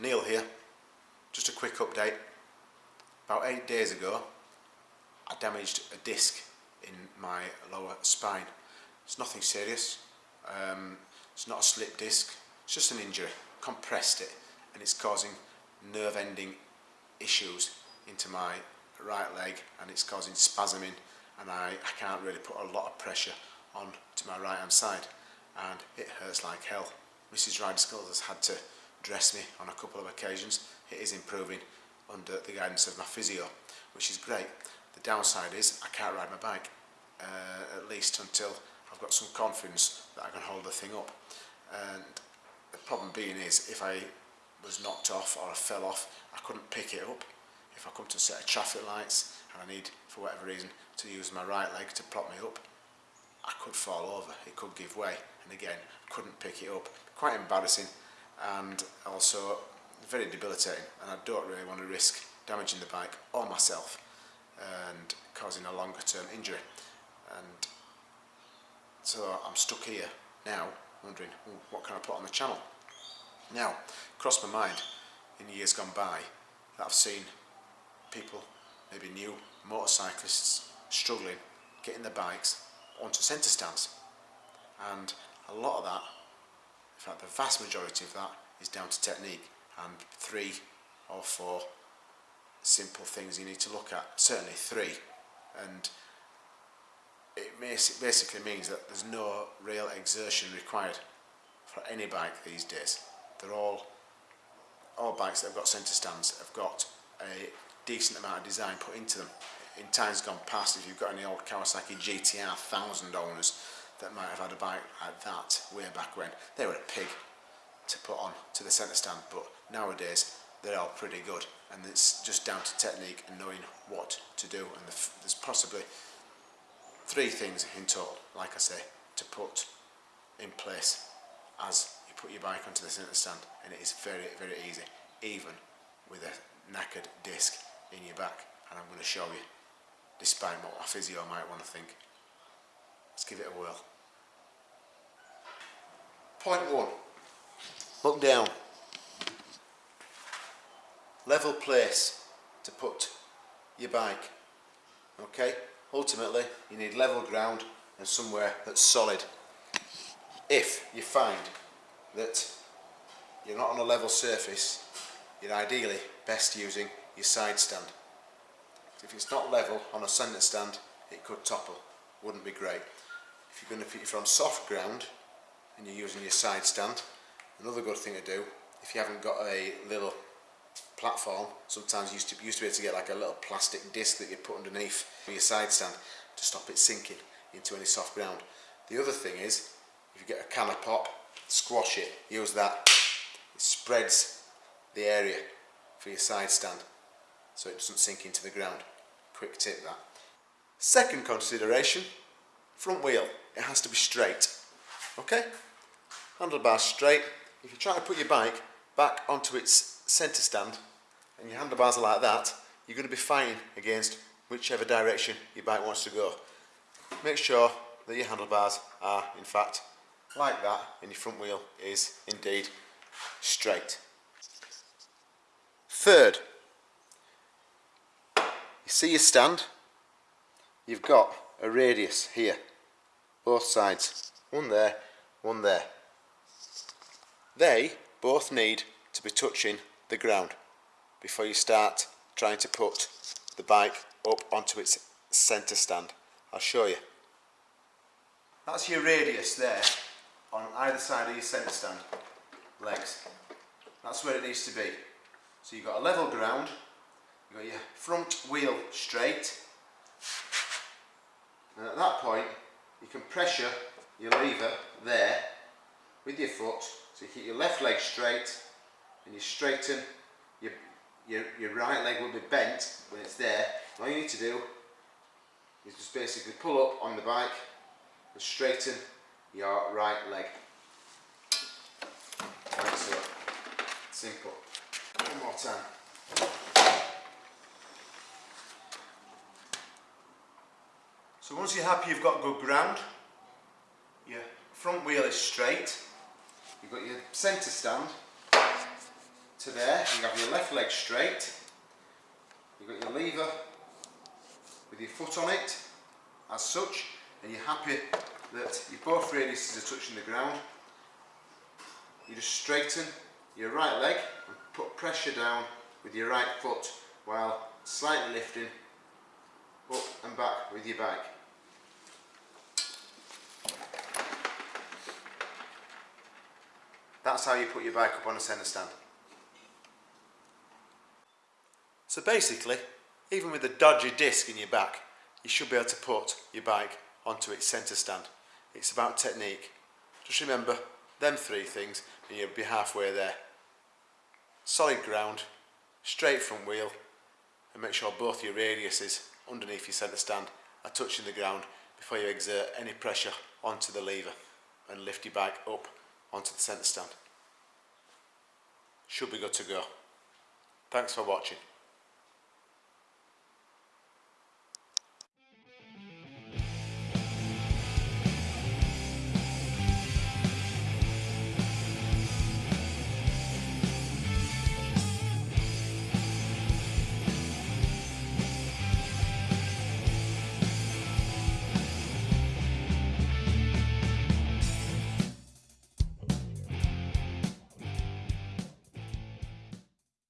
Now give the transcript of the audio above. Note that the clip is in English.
Neil here. Just a quick update. About eight days ago, I damaged a disc in my lower spine. It's nothing serious. Um, it's not a slip disc. It's just an injury. Compressed it, and it's causing nerve ending issues into my right leg, and it's causing spasming, and I, I can't really put a lot of pressure on to my right hand side, and it hurts like hell. Mrs. Ryder Skulls has had to dress me on a couple of occasions. It is improving under the guidance of my physio, which is great. The downside is I can't ride my bike, uh, at least until I've got some confidence that I can hold the thing up. And the problem being is if I was knocked off or I fell off, I couldn't pick it up. If I come to a set of traffic lights and I need, for whatever reason, to use my right leg to prop me up, I could fall over, it could give way, and again, couldn't pick it up. Quite embarrassing, and also very debilitating and I don't really want to risk damaging the bike or myself and causing a longer term injury. And so I'm stuck here now wondering what can I put on the channel? Now crossed my mind in years gone by that I've seen people maybe new motorcyclists struggling getting their bikes onto centre stands. And a lot of that In fact, the vast majority of that is down to technique and three or four simple things you need to look at, certainly three. And it basically means that there's no real exertion required for any bike these days. They're all, all bikes that have got centre stands have got a decent amount of design put into them. In times gone past, if you've got any old Kawasaki GTR 1000 owners, that might have had a bike like that way back when. They were a pig to put on to the centre stand, but nowadays they're all pretty good and it's just down to technique and knowing what to do and the there's possibly three things in total, like I say, to put in place as you put your bike onto the centre stand and it is very, very easy, even with a knackered disc in your back and I'm going to show you, despite what my physio might want to think. Let's give it a whirl. Point one, look down. Level place to put your bike. Okay, ultimately you need level ground and somewhere that's solid. If you find that you're not on a level surface, you're ideally best using your side stand. If it's not level on a centre stand, it could topple, wouldn't be great. If you're going to put it on soft ground, and you're using your side stand. Another good thing to do, if you haven't got a little platform, sometimes you used to, used to be able to get like a little plastic disc that you put underneath your side stand to stop it sinking into any soft ground. The other thing is, if you get a can of pop, squash it, use that. It spreads the area for your side stand so it doesn't sink into the ground. Quick tip that. Second consideration, front wheel. It has to be straight. Okay? Handlebars straight. If you try to put your bike back onto its centre stand and your handlebars are like that, you're going to be fighting against whichever direction your bike wants to go. Make sure that your handlebars are in fact like that and your front wheel is indeed straight. Third, you see your stand, you've got a radius here, both sides, one there, one there. They both need to be touching the ground before you start trying to put the bike up onto its centre stand. I'll show you. That's your radius there on either side of your centre stand legs. That's where it needs to be. So you've got a level ground, you've got your front wheel straight and at that point you can pressure your lever there with your foot so you keep your left leg straight and you straighten, your, your, your right leg will be bent when it's there. All you need to do is just basically pull up on the bike and straighten your right leg. Like so. Simple. One more time. So once you're happy you've got good ground, your front wheel is straight, You've got your centre stand to there, you have your left leg straight, you've got your lever with your foot on it, as such, and you're happy that your both radiuses are touching the ground. You just straighten your right leg and put pressure down with your right foot while slightly lifting up and back with your bike. That's how you put your bike up on a centre stand. So basically, even with a dodgy disc in your back, you should be able to put your bike onto its centre stand. It's about technique. Just remember them three things and you'll be halfway there. Solid ground, straight front wheel and make sure both your radiuses underneath your centre stand are touching the ground before you exert any pressure onto the lever and lift your bike up onto the centre stand. Should be good to go. Thanks for watching.